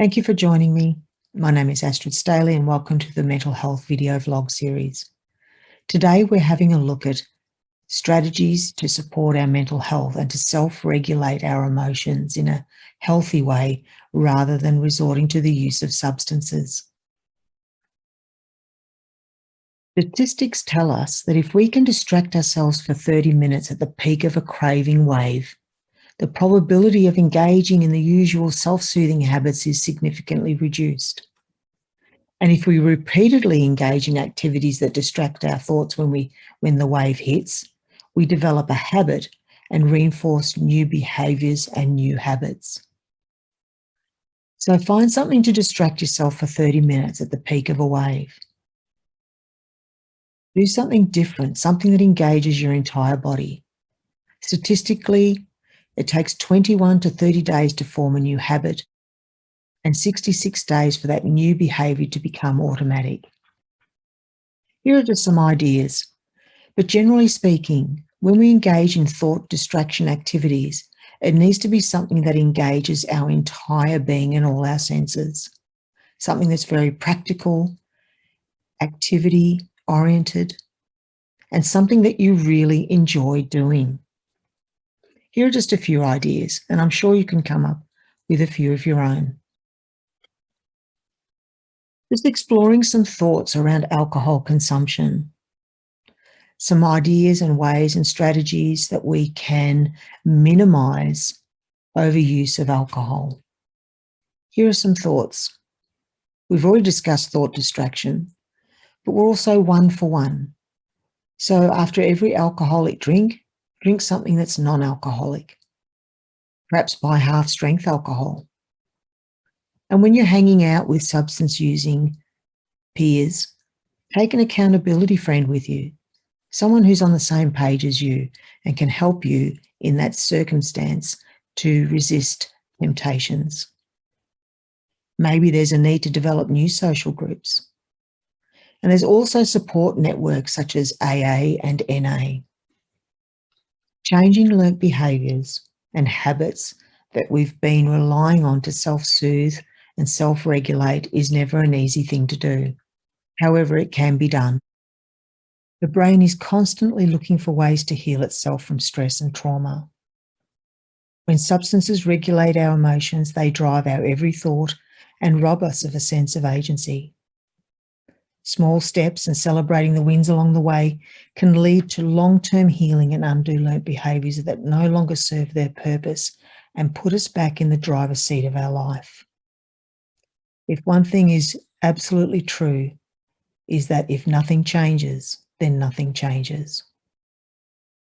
Thank you for joining me. My name is Astrid Staley and welcome to the Mental Health video vlog series. Today we're having a look at strategies to support our mental health and to self-regulate our emotions in a healthy way rather than resorting to the use of substances. Statistics tell us that if we can distract ourselves for 30 minutes at the peak of a craving wave, the probability of engaging in the usual self-soothing habits is significantly reduced. And if we repeatedly engage in activities that distract our thoughts when, we, when the wave hits, we develop a habit and reinforce new behaviours and new habits. So find something to distract yourself for 30 minutes at the peak of a wave. Do something different, something that engages your entire body. Statistically, it takes 21 to 30 days to form a new habit and 66 days for that new behaviour to become automatic. Here are just some ideas. But generally speaking, when we engage in thought distraction activities, it needs to be something that engages our entire being and all our senses. Something that's very practical, activity oriented, and something that you really enjoy doing. Here are just a few ideas, and I'm sure you can come up with a few of your own. Just exploring some thoughts around alcohol consumption. Some ideas and ways and strategies that we can minimize overuse of alcohol. Here are some thoughts. We've already discussed thought distraction, but we're also one for one. So after every alcoholic drink, drink something that's non-alcoholic. Perhaps buy half strength alcohol. And when you're hanging out with substance using peers, take an accountability friend with you, someone who's on the same page as you and can help you in that circumstance to resist temptations. Maybe there's a need to develop new social groups. And there's also support networks such as AA and NA. Changing learnt behaviours and habits that we've been relying on to self-soothe and self-regulate is never an easy thing to do. However, it can be done. The brain is constantly looking for ways to heal itself from stress and trauma. When substances regulate our emotions, they drive our every thought and rob us of a sense of agency. Small steps and celebrating the wins along the way can lead to long-term healing and undo learnt behaviours that no longer serve their purpose and put us back in the driver's seat of our life. If one thing is absolutely true, is that if nothing changes, then nothing changes.